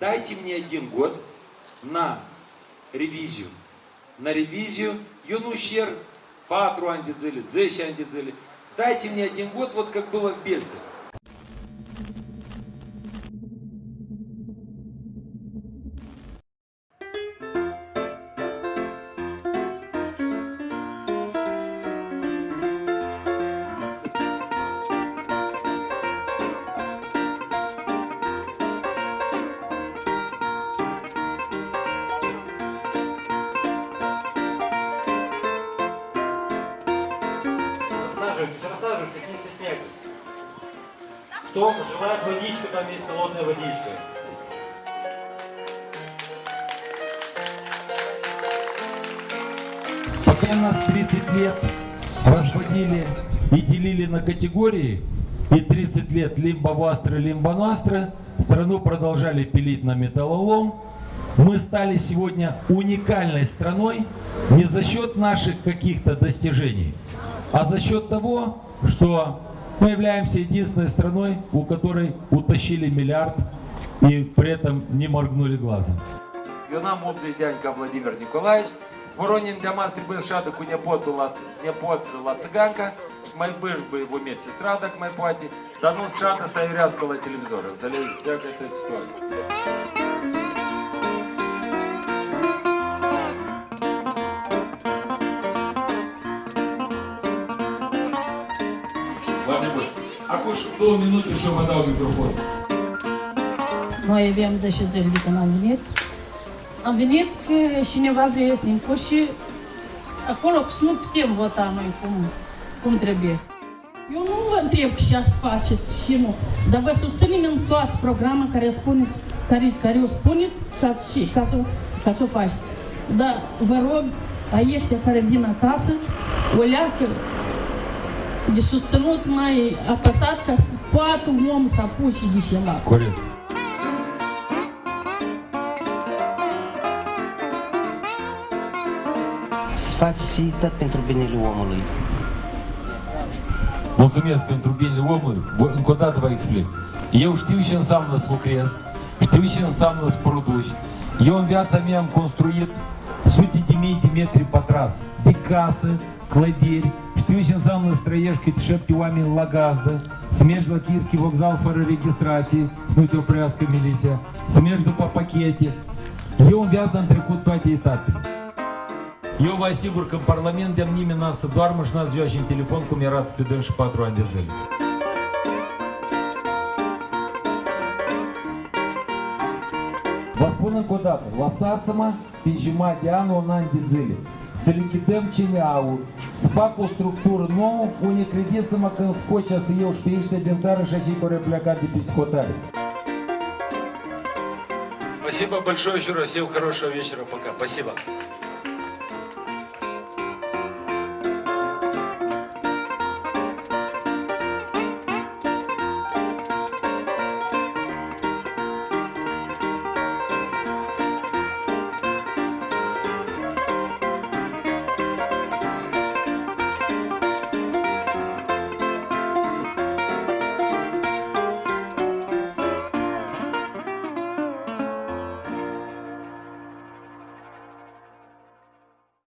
Дайте мне один год на ревизию. На ревизию Юнущер, Патру Андидзели, Дзещи Андидзели. Дайте мне один год, вот как было в Бельце. Кто желает водичку, там есть холодная водичка. Пока нас 30 лет разводили и делили на категории, и 30 лет лимбовастры, лимбонастры, страну продолжали пилить на металлолом, мы стали сегодня уникальной страной не за счет наших каких-то достижений, а за счет того, что мы являемся единственной страной, у которой утащили миллиард и при этом не моргнули глазом. Юнам обзесь дядька Владимир Николаевич, Воронин для мастер без шадок у непоту лац, с мой быш бы его мед сестра так мой пати, да ну шата сайряскала телевизора, залезет всякая эта ситуация. Acum și două minute și eu vă dau microfonul. Noi aveam 10 zile de când am venit. Am venit că cineva vrea să ne și acolo că să nu putem vota noi cum, cum trebuie. Eu nu vă întreb ce să faceți și nu, dar vă susținem în toată programa care, spuneți, care, care o spuneți ca, să- și, ca, să, ca să o faceți. Dar vă rog, a ăștia care vin acasă, o leacă de susținut mai apăsat ca să poată un om să apuce de ceva. Corect. Să faci și tot pentru binele omului. Mulțumesc pentru binele omului. Voi, încă o dată vă explic. Eu știu ce înseamnă să lucrez, știu ce înseamnă să produci. Eu în viața mea am construit sute de mii de metri pătrați de casă, Știu ce înseamnă să trăiești câte șapte oameni la gazdă, să mergi la Chievski voczal fără registrație, să nu te oprească miliția, să mergi după pachete. Eu în viață am trecut toate etapele. Eu vă asigur că în Parlament de nimeni n-a să lichidăm CNA-ul, să fac o structură nouă, unde credeți-mă că în Scocia să iau și pe ăștia din țară și acei care au plecat de pe scotare. Спасибо большое еще раз, всем хорошего вечера, пока, спасибо.